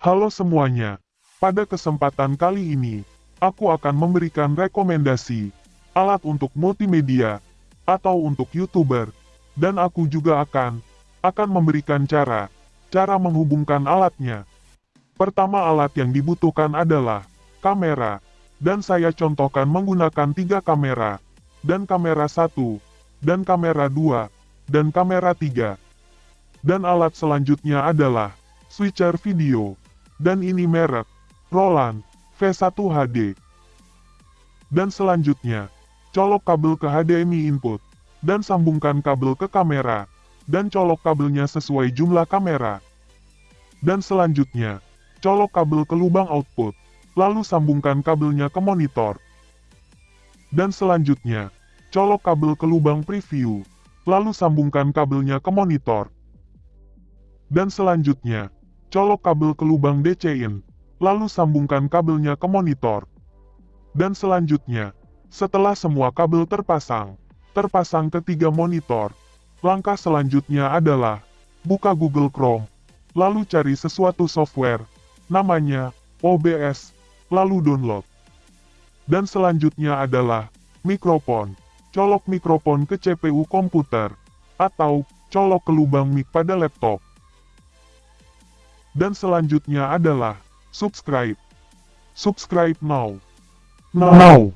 Halo semuanya, pada kesempatan kali ini, aku akan memberikan rekomendasi alat untuk multimedia atau untuk YouTuber, dan aku juga akan akan memberikan cara cara menghubungkan alatnya. Pertama alat yang dibutuhkan adalah kamera, dan saya contohkan menggunakan tiga kamera, dan kamera satu, dan kamera dua, dan kamera tiga. Dan alat selanjutnya adalah switcher video. Dan ini merek Roland V1 HD. Dan selanjutnya, colok kabel ke HDMI input, dan sambungkan kabel ke kamera, dan colok kabelnya sesuai jumlah kamera. Dan selanjutnya, colok kabel ke lubang output, lalu sambungkan kabelnya ke monitor. Dan selanjutnya, colok kabel ke lubang preview, lalu sambungkan kabelnya ke monitor. Dan selanjutnya, colok kabel ke lubang DC-in, lalu sambungkan kabelnya ke monitor. Dan selanjutnya, setelah semua kabel terpasang, terpasang ke tiga monitor, langkah selanjutnya adalah, buka Google Chrome, lalu cari sesuatu software, namanya OBS, lalu download. Dan selanjutnya adalah, mikrofon, colok mikrofon ke CPU komputer, atau colok ke lubang mic pada laptop. Dan selanjutnya adalah subscribe. Subscribe now. Now.